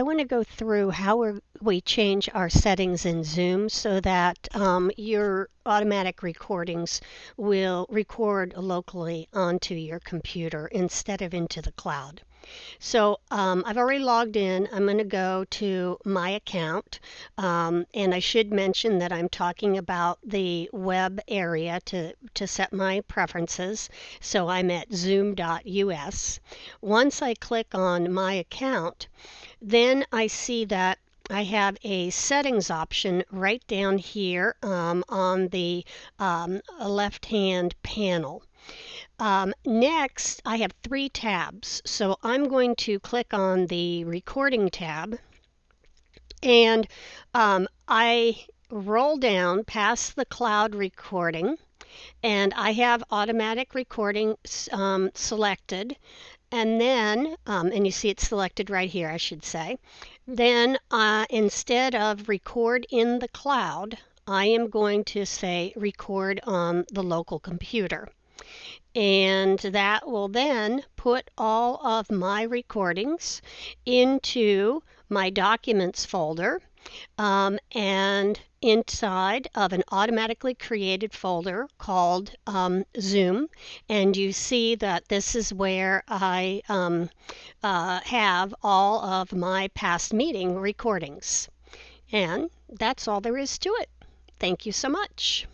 I want to go through how we change our settings in Zoom so that um, your automatic recordings will record locally onto your computer instead of into the cloud. So um, I've already logged in. I'm going to go to my account. Um, and I should mention that I'm talking about the web area to, to set my preferences. So I'm at zoom.us. Once I click on my account, then I see that I have a settings option right down here um, on the um, left hand panel. Um, next, I have three tabs. So I'm going to click on the recording tab and um, I roll down past the cloud recording and I have automatic recording um, selected and then um, and you see it's selected right here I should say. Then uh, instead of record in the cloud I am going to say record on the local computer and that will then put all of my recordings into my documents folder um, and inside of an automatically created folder called um, Zoom. And you see that this is where I um, uh, have all of my past meeting recordings. And that's all there is to it. Thank you so much.